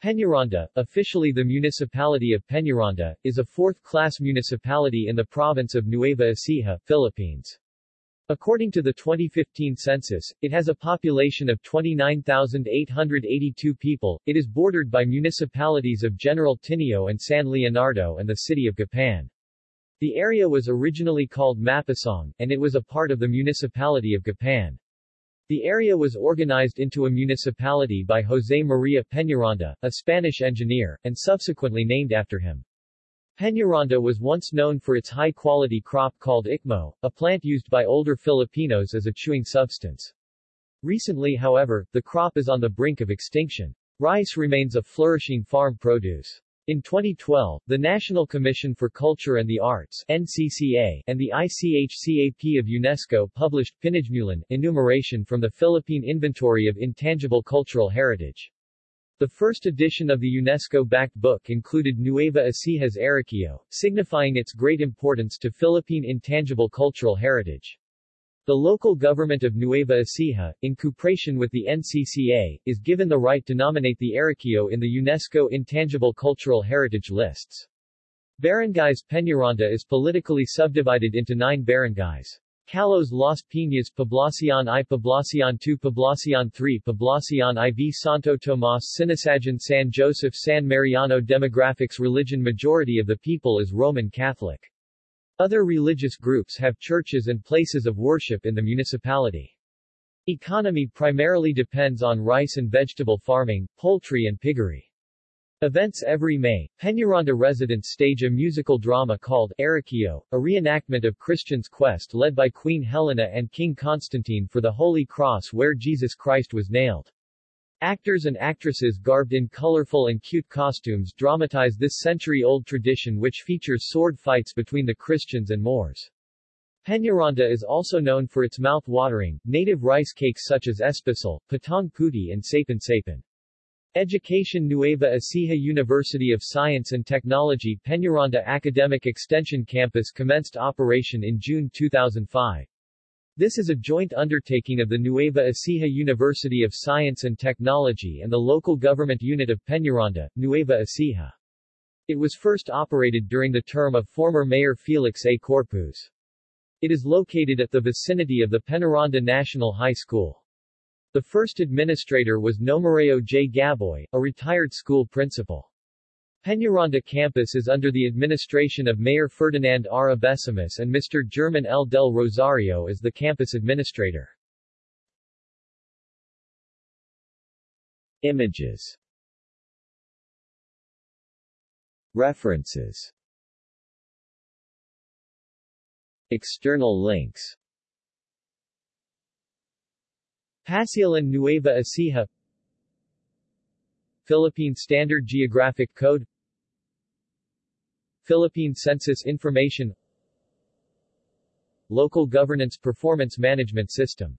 Peñaranda, officially the municipality of Peñaranda, is a fourth-class municipality in the province of Nueva Ecija, Philippines. According to the 2015 census, it has a population of 29,882 people. It is bordered by municipalities of General Tinio and San Leonardo and the city of Gapan. The area was originally called Mapasong, and it was a part of the municipality of Gapan. The area was organized into a municipality by José María Peñaranda, a Spanish engineer, and subsequently named after him. Peñaranda was once known for its high-quality crop called ikmo, a plant used by older Filipinos as a chewing substance. Recently however, the crop is on the brink of extinction. Rice remains a flourishing farm produce. In 2012, the National Commission for Culture and the Arts NCCA, and the ICHCAP of UNESCO published Pinagmulan enumeration from the Philippine Inventory of Intangible Cultural Heritage. The first edition of the UNESCO-backed book included Nueva Ecija's Arequio, signifying its great importance to Philippine intangible cultural heritage. The local government of Nueva Ecija, in cooperation with the NCCA, is given the right to nominate the Arequio in the UNESCO Intangible Cultural Heritage lists. Barangays Peñaranda is politically subdivided into nine barangays. Callos Las Piñas Poblacion I Poblacion II Poblacion III Poblacion IV Santo Tomas Sinasajan San Josef San Mariano Demographics Religion Majority of the people is Roman Catholic. Other religious groups have churches and places of worship in the municipality. Economy primarily depends on rice and vegetable farming, poultry and piggery. Events every May, Peñaranda residents stage a musical drama called Arequio, a reenactment of Christian's quest led by Queen Helena and King Constantine for the Holy Cross where Jesus Christ was nailed. Actors and actresses garbed in colorful and cute costumes dramatize this century-old tradition which features sword fights between the Christians and Moors. Peñaranda is also known for its mouth-watering, native rice cakes such as espasol, patong puti and sapin sapin. Education Nueva Ecija University of Science and Technology Peñaranda Academic Extension Campus commenced operation in June 2005. This is a joint undertaking of the Nueva Ecija University of Science and Technology and the local government unit of Peñaranda, Nueva Ecija. It was first operated during the term of former Mayor Felix A. Corpuz. It is located at the vicinity of the Peñaranda National High School. The first administrator was Nomareo J. Gaboy, a retired school principal. Peñaranda campus is under the administration of Mayor Ferdinand R. Abesamis and Mr. German L. del Rosario as the campus administrator. Images References External links Pasilan Nueva Ecija Philippine Standard Geographic Code Philippine Census Information Local Governance Performance Management System